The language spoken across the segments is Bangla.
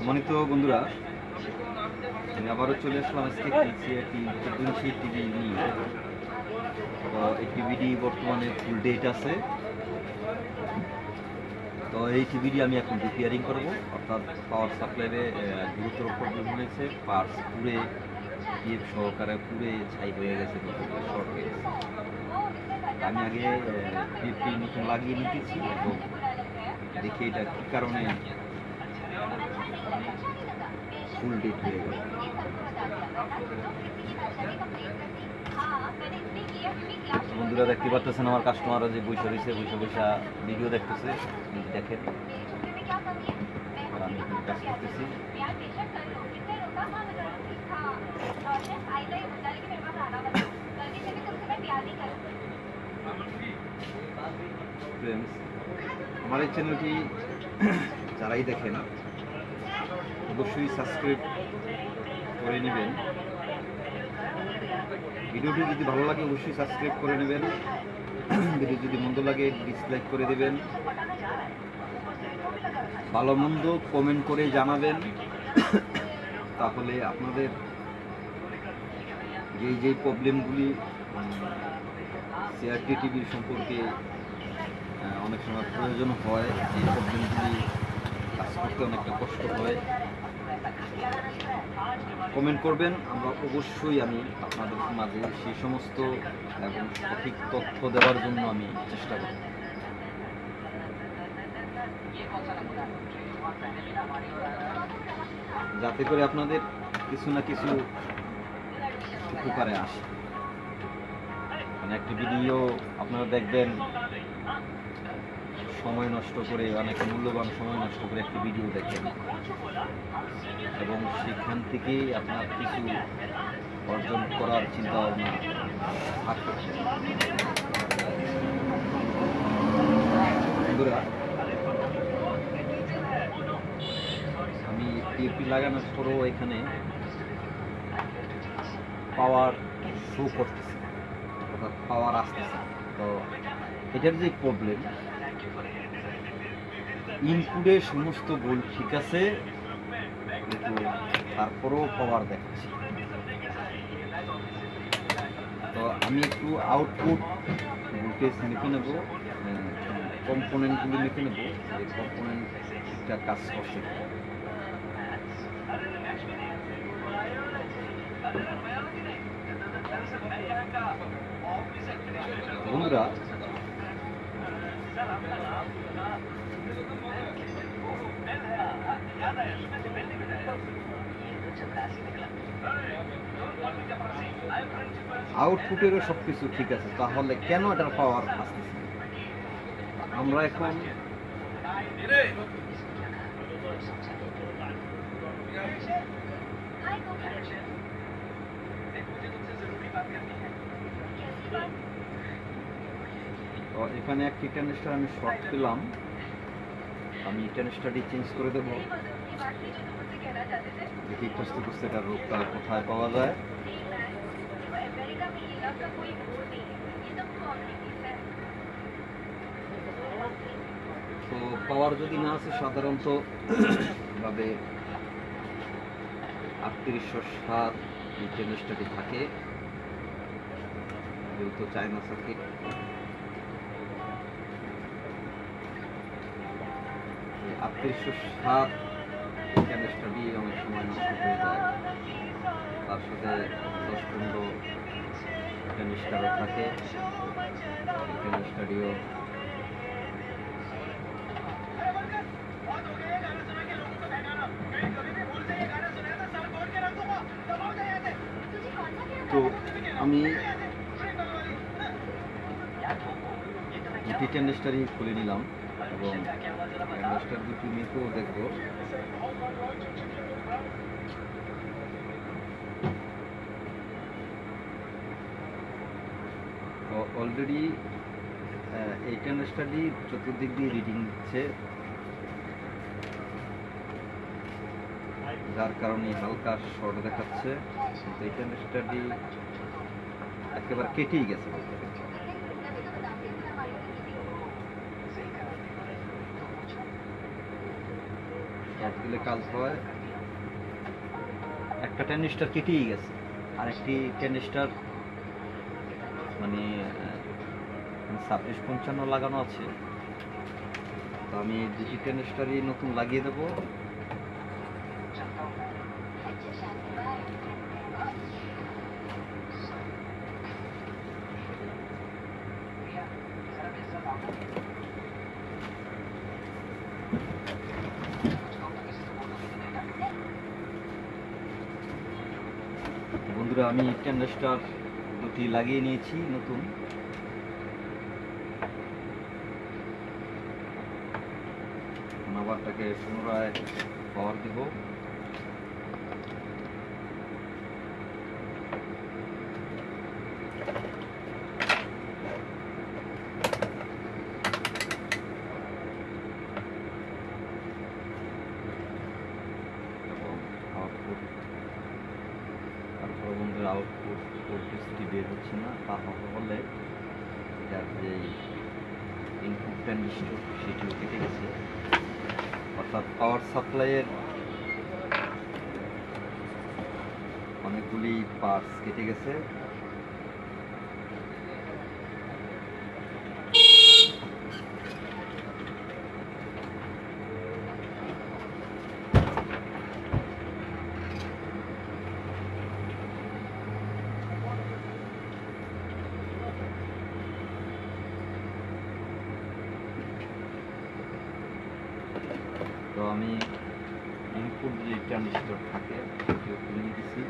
সম্মানিত বন্ধুরা, আমি আবারও চলে আসলাম আজকে চোদ্দশি টিভি নিয়ে। তো এই টিভিটি বর্তমানে ফুল ডেট আছে। তো এই টিভিটি আমি এখন রিপেয়ারিং করব। অর্থাৎ পাওয়ার সাপ্লাইয়ে গুরুতর প্রবলেম হয়েছে। পার্টস পুড়ে পিএফ সহকারে পুড়ে, ছাই হয়ে গেছে শর্ট হয়ে গেছে। আমি আগে নতুন লাগিয়ে নিতেছি এবং দেখি এটা কী কারণে ফুল ডেট হয়ে গেল বন্ধুরা দেখতে পাচ্ছেন আমার কাস্টমাররা যে বৈশা রয়েছে বৈশা বৈশা ভিডিও দেখতেছে দেখেন। আমি কাজ করতেছি। আমার এই চ্যানেলটি যারাই দেখেন অবশ্যই সাবস্ক্রাইব করে নেবেন। ভিডিওটি যদি ভালো লাগে, অবশ্যই সাবস্ক্রাইব করে নেবেন। ভিডিও যদি মন্দ লাগে ডিসলাইক করে দেবেন। ভালো মন্দ কমেন্ট করে জানাবেন। তাহলে আপনাদের যেই যেই প্রবলেমগুলি সিআরটি টিভির সম্পর্কে অনেক সময় প্রয়োজন হয় যে প্রবলেমগুলি কাজ করতে অনেকটা কষ্ট হয়। কমেন্ট করবেন, আমরা অবশ্যই আমি আপনাদের মাঝে সেই সমস্ত এবং সঠিক তথ্য দেওয়ার জন্য আমি চেষ্টা করব। যাতে করে আপনাদের কিছু না কিছু উপকারে আসে। মানে একটি ভিডিও আপনারা দেখবেন সময় নষ্ট করে, অনেক মূল্যবান সময় নষ্ট করে একটি ভিডিও দেখেন। এবং সেখান থেকেই আপনার কিছু অর্জন করার চিন্তা ভাবনা থাকে আমি টিএপি লাগানোর পরেও এখানে পাওয়ার শো করতেছে, অর্থাৎ পাওয়ার আসতেছে। তো এটার যে প্রবলেম ইনপুটে সমস্ত গোল ঠিক আছে তারপরেও পাওয়ার দেখাচ্ছি। তো আমি একটু আউটপুট ভোল্টেজ মেপে নেব কম্পোনেন্টগুলি মেপে নেব যে ঠিকঠাক কাজ করছে। আউটপুটেরও সব কিছু ঠিক আছে, তাহলে কেন এটার পাওয়ার আসতেছে? আমরা এখন তো এখানে একটি ট্যানিস্টার আমি শর্ট পেলাম আমি ট্যানিস্টারটি চেঞ্জ করে দেবো। দেখি খুঁজতে খুঁজতে এটার রোগটা কোথায় পাওয়া যায়। তো পাওয়ার যদি না আছে সাধারণত ভাবে আটত্রিশশো সাত এই থাকে, যেহেতু চায়না সার্কিট। আটত্রিশশো সাত টেনিসটাটি অনেক সময় নষ্ট হয়ে যায়। তার সাথে দশ পনেরো টেনিসটারও থাকে এই টেনিসটাটিও তো আমি দুটি টেন্ডেস্টারই খুলে নিলাম এবং টেন্ডেস্টার দুটি মেপেও দেখব তো অলরেডি এই টেন্ডেস্টারটি চতুর্দিক দিয়ে রিডিং দিচ্ছে যার কারণে হালকা শর্ট দেখাচ্ছে কিন্তু এই টেন্ডেস্টারটি একেবারে কেটেই গেছে বলতে দিলে কাজ হয় একটা টেনিস্টার কেটেই গেছে আর একটি টেনিস্টার মানে ছাব্বিশ পঞ্চান্ন লাগানো আছে। তো আমি দুটি টেনিস্টারই নতুন লাগিয়ে দেবো। বন্ধুরা, আমি টেন্ডাস্টার দুটি লাগিয়ে নিয়েছি নতুন। আবারটাকে পুনরায় পাওয়ার দিব। তারপরে বন্ধুর আউটপুট হচ্ছে না তা সেটিও কেটে গেছে। অর্থাৎ পাওয়ার সাপ্লাইয়ের অনেকগুলি পার্টস কেটে গেছে। তো আমি ইনপুট যে ট্রানজিস্টর থাকে সেটিও খুলে নিতেছি।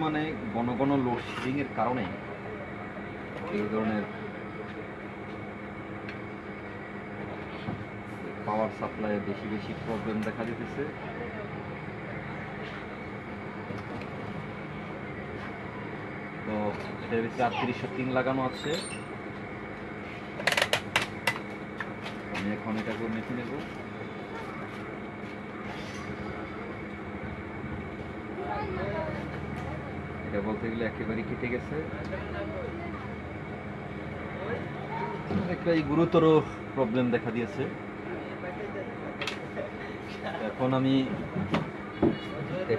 বর্তমানে ঘন ঘন লোডশেডিং এর কারণে এই ধরনের পাওয়ার সাপ্লাই বেশি বেশি প্রবলেম দেখা দিতেছে। তো এটার ভিতরে আটত্রিশশো তিন লাগানো আছে। আমি এখন এটাকে মেখে নেব। এটা বলতে গেলে একেবারে কেটে গেছে। একটা গুরুতর প্রবলেম দেখা দিয়েছে। এখন আমি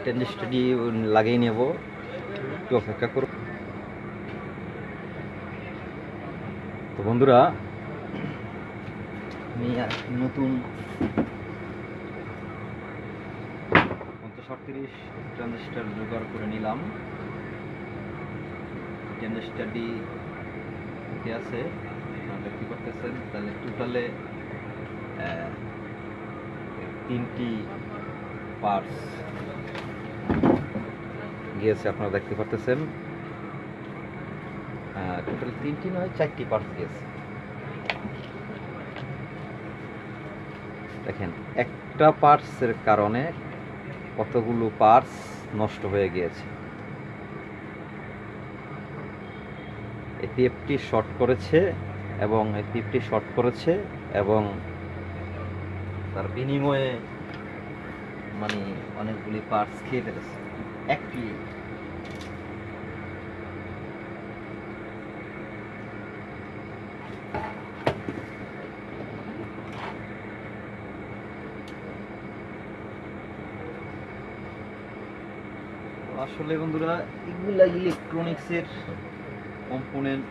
টেন্ডিস্টডি লাগিয়ে নেব। একটু অপেক্ষা করব তো বন্ধুরা, আমি নতুন পঞ্চাশ আটত্রিশ ট্রানজিস্টার জোগাড় করে নিলাম। ট্রানজিস্টারটি কি আছে। আপনারা দেখতে করতেছেন? তাহলে টোটালে তিনটি পার্টস গিয়েছে আপনারা দেখতে পারতেছেন। টোটাল তিনটি নয়, চারটি পার্টস গিয়েছে। দেখেন, একটা পার্টসের কারণে কতগুলো পার্টস নষ্ট হয়ে গিয়েছে এই পিএফটি শর্ট করেছে এবং এই পিএফটি শর্ট করেছে এবং তার বিনিময়ে মানে অনেকগুলি পার্টস খেয়ে ফেলেছে। একটি আসলে বন্ধুরা, এগুলা ইলেকট্রনিক্সের কম্পোনেন্ট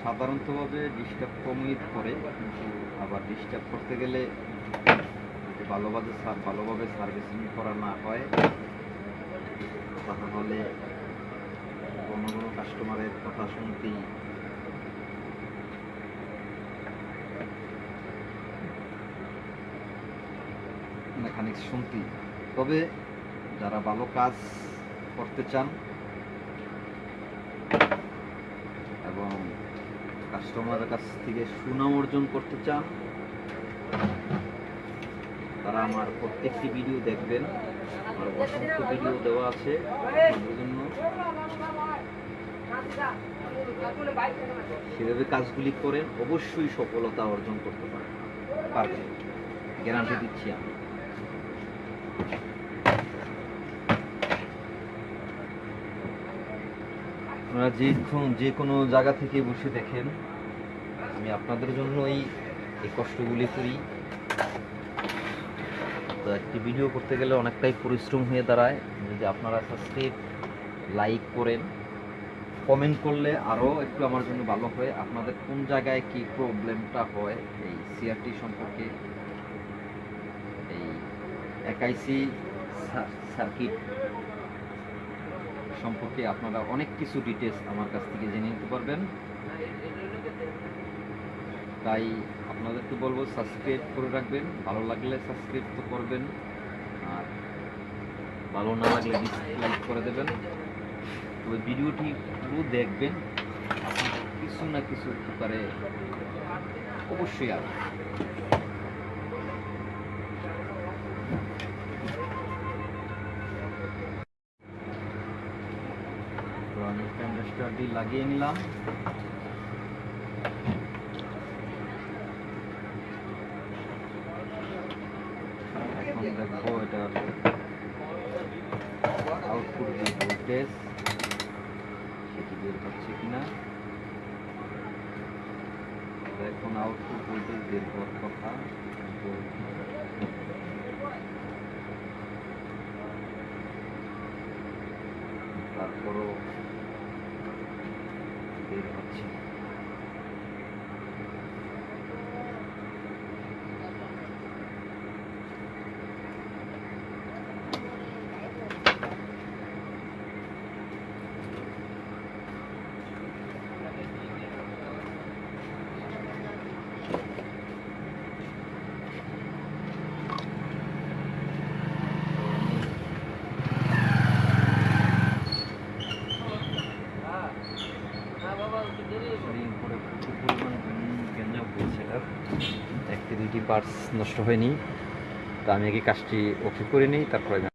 সাধারণতভাবে ডিস্টার্ব কমই করে, কিন্তু আবার ডিস্টার্ব করতে গেলে যদি ভালোভাবে ভালোভাবে সার্ভিসিং করা না হয়, তাহলে কোনো কোনো কাস্টমারের কথা শুনতেই মেকানিক্স শুনতেই। তবে যারা ভালো কাজ করতে চান এবং কাস্টমারের কাছ থেকে সুনাম অর্জন করতে চান, তারা আমার প্রত্যেকটি ভিডিও দেখবেন। আমার অসংখ্য ভিডিও দেওয়া আছে সেভাবে কাজগুলি করেন, অবশ্যই সফলতা অর্জন করতে পারবেন পারবেন। গ্যারান্টি দিচ্ছি আমি। আপনারা যে যে কোনো জায়গা থেকে বসে দেখেন, আমি আপনাদের জন্যই এই কষ্টগুলি করি। তো একটি ভিডিও করতে গেলে অনেকটাই পরিশ্রম হয়ে দাঁড়ায়। যদি আপনারা সাবস্ক্রাইব লাইক করেন কমেন্ট করলে আরও একটু আমার জন্য ভালো হয়। আপনাদের কোন জায়গায় কি প্রবলেমটা হয়, এই সিআরটি সম্পর্কে, এই একাইসি সার্কিট সম্পর্কে আপনারা অনেক কিছু ডিটেলস আমার কাছ থেকে জেনে নিতে পারবেন। তাই আপনাদেরকে বলব সাবস্ক্রাইব করে রাখবেন, ভালো লাগলে সাবস্ক্রাইব তো করবেন, আর ভালো না লাগলে ডিসলাইক করে দেবেন। তবে ভিডিওটি পুরো দেখবেন কিছু না কিছু উপকারে অবশ্যই আসবে। তো আমি ক্যান্ডাস্টারটি লাগিয়ে নিলাম। এখন দেখব এটার আউটপুট যে ভোল্টেজ সেটি বের হচ্ছে কিনা। এখন আউটপুট ভোল্টেজ বের হওয়ার কথা। তারপরও বের হচ্ছে না। রিং করে প্রচুর পরিমাণ গ্যাঞ্জাম হয়েছে এটার একটি দুইটি পার্টস নষ্ট হয়নি। তা আমি আগে কাজটি ওকে করে নিই তারপরে